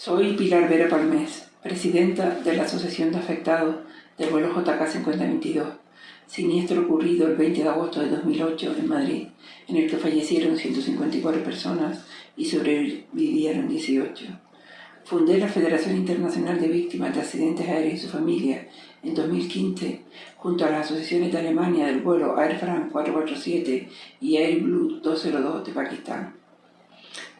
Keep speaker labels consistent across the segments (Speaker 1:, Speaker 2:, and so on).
Speaker 1: Soy Pilar Vera Palmés, presidenta de la Asociación de Afectados del vuelo JK 5022, siniestro ocurrido el 20 de agosto de 2008 en Madrid, en el que fallecieron 154 personas y sobrevivieron 18. Fundé la Federación Internacional de Víctimas de Accidentes Aéreos y su familia en 2015 junto a las asociaciones de Alemania del vuelo Air France 447 y Air Blue 202 de Pakistán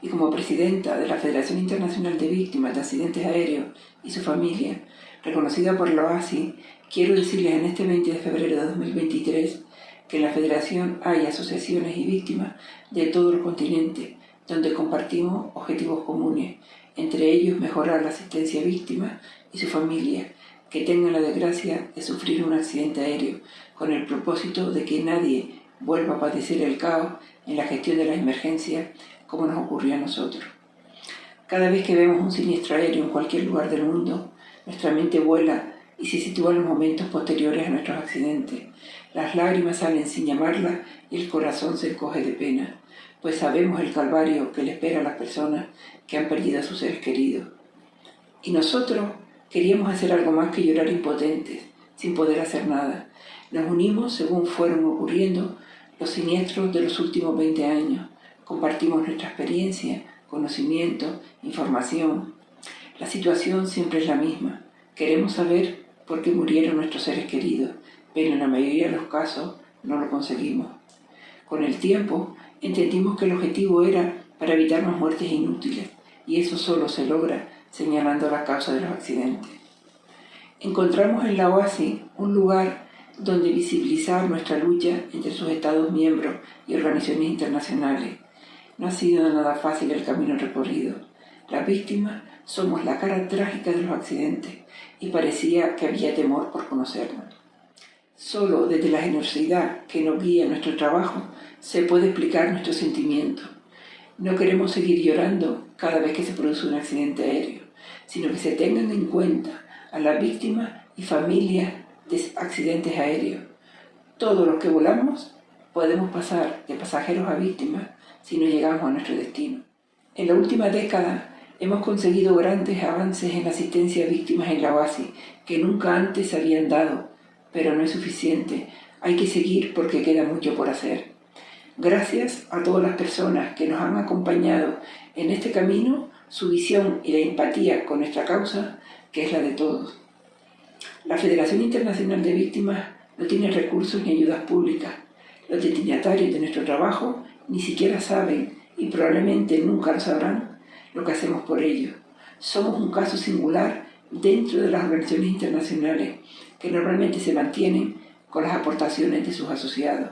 Speaker 1: y como presidenta de la Federación Internacional de Víctimas de Accidentes Aéreos y su familia, reconocida por la OASI, quiero decirles en este 20 de febrero de 2023 que en la Federación hay asociaciones y víctimas de todos los continentes donde compartimos objetivos comunes, entre ellos mejorar la asistencia a víctimas y su familia, que tengan la desgracia de sufrir un accidente aéreo, con el propósito de que nadie vuelva a padecer el caos en la gestión de las emergencias como nos ocurrió a nosotros. Cada vez que vemos un siniestro aéreo en cualquier lugar del mundo, nuestra mente vuela y se sitúa en los momentos posteriores a nuestros accidentes. Las lágrimas salen sin llamarlas y el corazón se encoge de pena, pues sabemos el calvario que le espera a las personas que han perdido a sus seres queridos. Y nosotros queríamos hacer algo más que llorar impotentes, sin poder hacer nada. Nos unimos según fueron ocurriendo los siniestros de los últimos 20 años, compartimos nuestra experiencia, conocimiento, información. La situación siempre es la misma. Queremos saber por qué murieron nuestros seres queridos, pero en la mayoría de los casos no lo conseguimos. Con el tiempo entendimos que el objetivo era para evitar más muertes inútiles, y eso solo se logra señalando la causa de los accidentes. Encontramos en la OASI un lugar donde visibilizar nuestra lucha entre sus Estados miembros y organizaciones internacionales, no ha sido nada fácil el camino recorrido. Las víctimas somos la cara trágica de los accidentes y parecía que había temor por conocernos. Solo desde la generosidad que nos guía en nuestro trabajo se puede explicar nuestro sentimiento. No queremos seguir llorando cada vez que se produce un accidente aéreo, sino que se tengan en cuenta a las víctimas y familias de accidentes aéreos. Todos los que volamos podemos pasar de pasajeros a víctimas si no llegamos a nuestro destino. En la última década hemos conseguido grandes avances en la asistencia a víctimas en la OASI que nunca antes se habían dado, pero no es suficiente. Hay que seguir porque queda mucho por hacer. Gracias a todas las personas que nos han acompañado en este camino, su visión y la empatía con nuestra causa, que es la de todos. La Federación Internacional de Víctimas no tiene recursos ni ayudas públicas. Los destinatarios de nuestro trabajo ni siquiera saben y probablemente nunca lo sabrán lo que hacemos por ellos. Somos un caso singular dentro de las organizaciones internacionales que normalmente se mantienen con las aportaciones de sus asociados.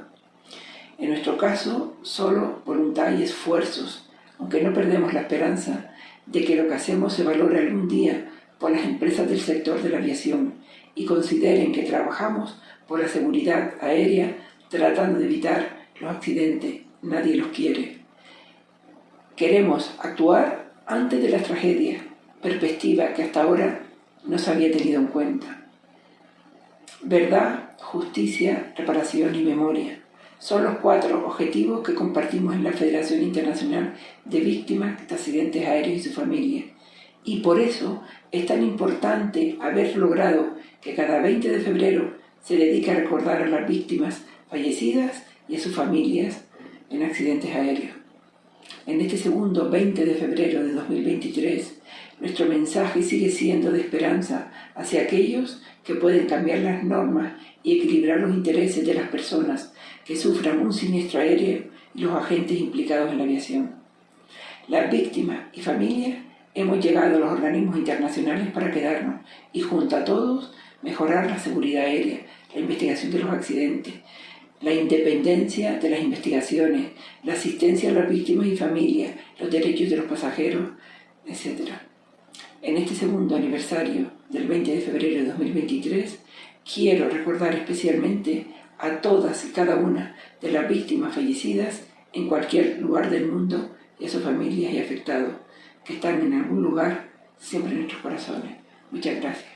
Speaker 1: En nuestro caso, solo voluntad y esfuerzos, aunque no perdemos la esperanza de que lo que hacemos se valore algún día por las empresas del sector de la aviación y consideren que trabajamos por la seguridad aérea tratando de evitar los accidentes nadie los quiere. Queremos actuar antes de las tragedias, perspectiva que hasta ahora no se había tenido en cuenta. Verdad, justicia, reparación y memoria son los cuatro objetivos que compartimos en la Federación Internacional de Víctimas de Accidentes Aéreos y su familia. Y por eso es tan importante haber logrado que cada 20 de febrero se dedique a recordar a las víctimas fallecidas y a sus familias en accidentes aéreos. En este segundo 20 de febrero de 2023, nuestro mensaje sigue siendo de esperanza hacia aquellos que pueden cambiar las normas y equilibrar los intereses de las personas que sufran un siniestro aéreo y los agentes implicados en la aviación. Las víctimas y familias hemos llegado a los organismos internacionales para quedarnos y junto a todos mejorar la seguridad aérea, la investigación de los accidentes, la independencia de las investigaciones, la asistencia a las víctimas y familias, los derechos de los pasajeros, etc. En este segundo aniversario del 20 de febrero de 2023, quiero recordar especialmente a todas y cada una de las víctimas fallecidas en cualquier lugar del mundo y a sus familias y afectados, que están en algún lugar siempre en nuestros corazones. Muchas gracias.